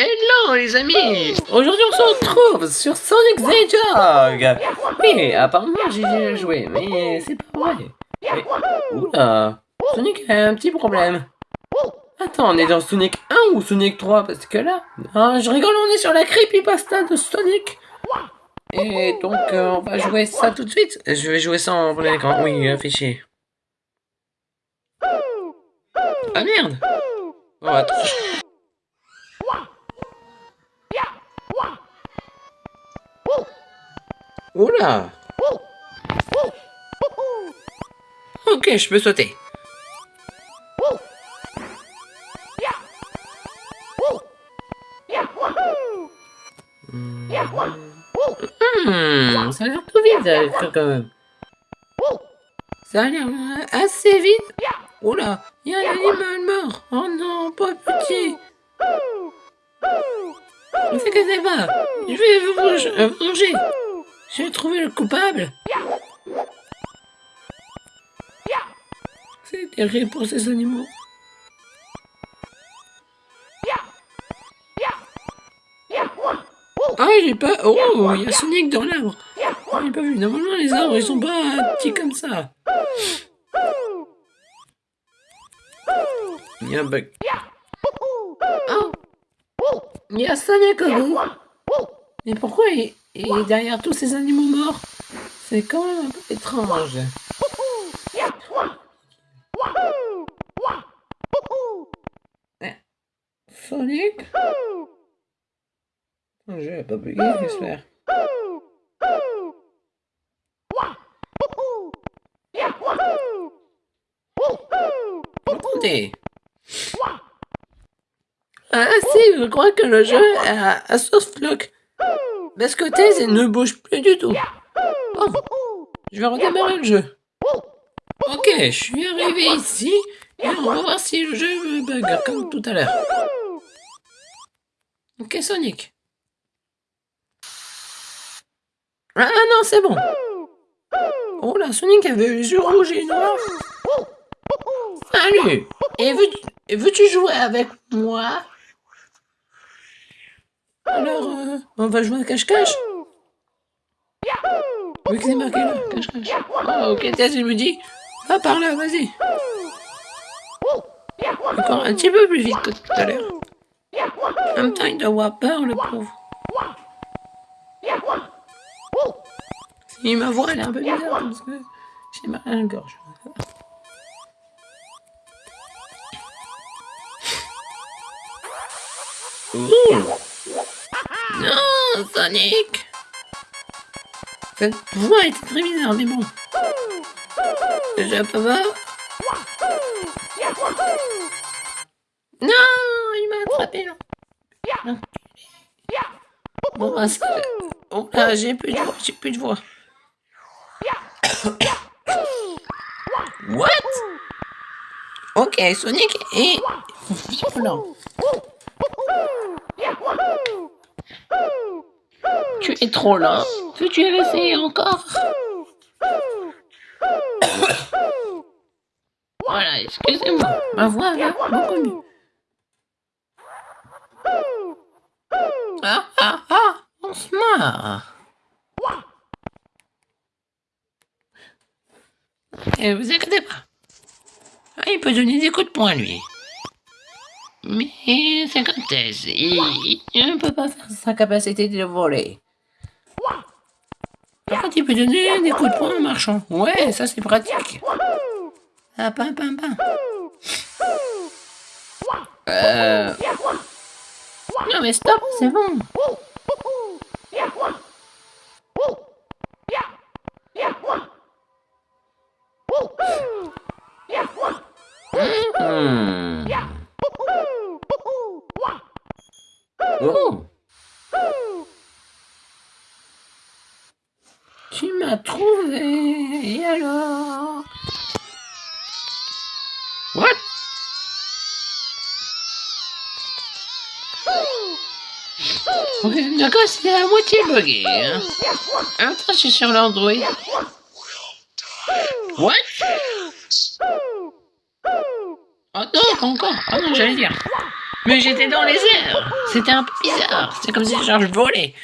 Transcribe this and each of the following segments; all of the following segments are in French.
Hello les amis Aujourd'hui on se retrouve sur Sonic the Hedgehog Oui, apparemment j'ai joué, mais c'est pas vrai. Oula Sonic a un petit problème. Attends, on est dans Sonic 1 ou Sonic 3 Parce que là... Je rigole, on est sur la creepypasta de Sonic Et donc, euh, on va jouer ça tout de suite. Je vais jouer ça en plein. Oui, affiché. Ah merde Oh, attends. Oula Ok, je peux sauter. Hmm, ça a l'air tout vite euh, quand même. Ça a l'air euh, assez vite. Oula, il y a un animal mort. Oh non, pas petit. Ne t'inquiète pas, je vais vous venger. J'ai trouvé le coupable. C'est terrible pour ces animaux. Ah, j'ai pas... Oh, il y a Sonic dans l'arbre. Oh, j'ai pas vu. Normalement, les arbres, ils sont pas petits comme ça. Il y a un bug. Oh Il y a Sonic au bout. Mais pourquoi il, est derrière tous ces animaux morts C'est quand même un peu étrange. Sonic J'ai pas bugué, j'espère. Attendez ah si, je crois que le jeu a, a soft lock. Bascotaise ne bouge plus du tout. Je vais redémarrer le jeu. Ok, je suis arrivé ici et on va voir si le jeu me bug comme tout à l'heure. Ok Sonic. Ah non, c'est bon. Oh là, Sonic avait les yeux rouges et noirs. Salut Et veux-tu jouer avec moi? Alors, euh, on va jouer à cache-cache Oui, que c'est marqué là, cache-cache. Oh, ok, tiens, il me dit, va par là, vas-y. Encore un petit peu plus vite que tout à l'heure. En même temps, il doit avoir peur, le pauvre. Si ma voix, elle est un peu bizarre, parce que j'ai mal à la gorge. Ouh. Non, Sonic Cette voix était très bizarre, mais bon. Je peux voir Non, il m'a attrapé là. Bon, bah, oh là, j'ai plus de voix, j'ai plus de voix. What? Ok, Sonic est violent. Tu es trop lent. Veux-tu essayer encore? Voilà, excusez-moi. Ma voix mieux. Ah, ah, ah, on se marre. Et vous inquiétez pas. Ah, il peut donner des coups de poing, lui. Mais c'est il, il ne peut pas faire sa capacité de voler. Par contre, il peut donner des coups de poing en marchant. Ouais, ça c'est pratique. Ah, pam, pam, pam. Euh... Non mais stop, c'est bon. M'as trouvé, et alors? What? Ok, d'accord, c'est à moitié bugué. Hein. Attends, je suis sur l'Android. What? Oh non, encore Oh non, j'allais dire. Mais j'étais dans les airs. C'était un peu bizarre. C'était comme si genre, je volais.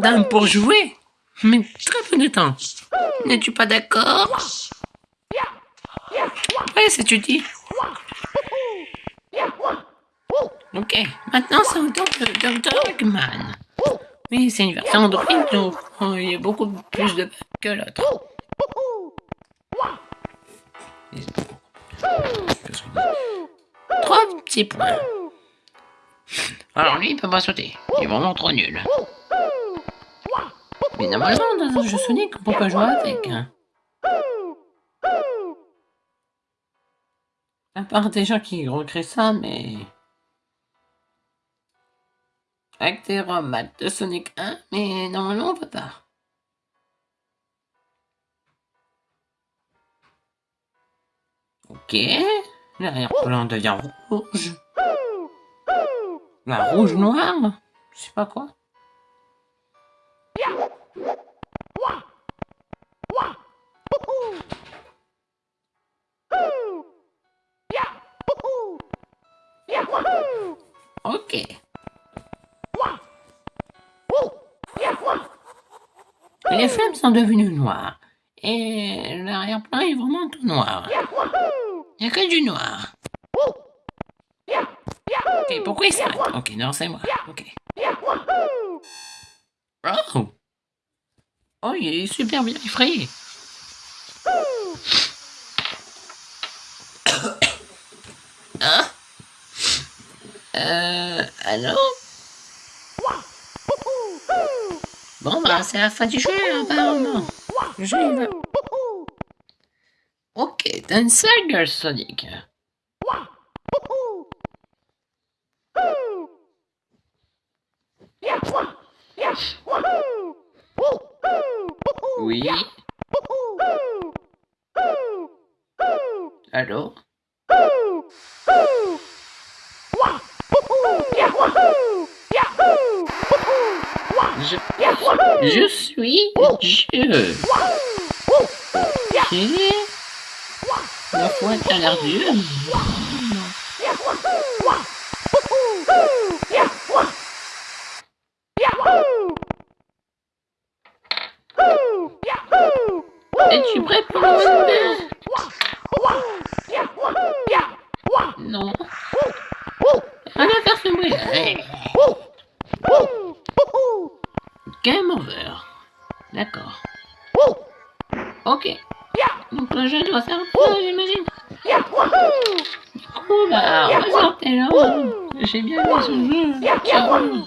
Tellement d'âme pour jouer. Mais très peu de temps. N'es-tu pas d'accord? Ouais, c'est tu dis. Ok, maintenant c'est au tour de Dr. Eggman. Oui, c'est une version Android, donc oh, il y a beaucoup plus de que l'autre. Trois petits points. Alors lui, il peut pas sauter. Il est vraiment trop nul. Mais normalement, dans un jeu Sonic, on peut pas jouer avec. Hein. À part des gens qui recréent ça, mais... Avec des de Sonic 1, mais normalement on peut pas. Ok, l'arrière-plan devient rouge. La rouge-noire Je sais pas quoi. Ok. Les flammes sont devenues noires. Et l'arrière-plan est vraiment tout noir. Il n'y a que du noir. Ok, pourquoi il s'arrête? Ok, non, c'est moi. Oh Oh, il est super bien effrayé. Hein Euh... Allô? Bon, bah, c'est la fin du jeu, apparemment. Va... Ok, une sale Sonic. Oui. Allô? Je, je suis Dieu. Ok. La a l'air Es-tu prêt pour le Wonder Non. On va faire ce bruit. Game over. D'accord. Ok. Donc le jeu doit faire ça, j'imagine. Coup, bah, on va sortir là. J'ai bien aimé ce jeu. Ciao.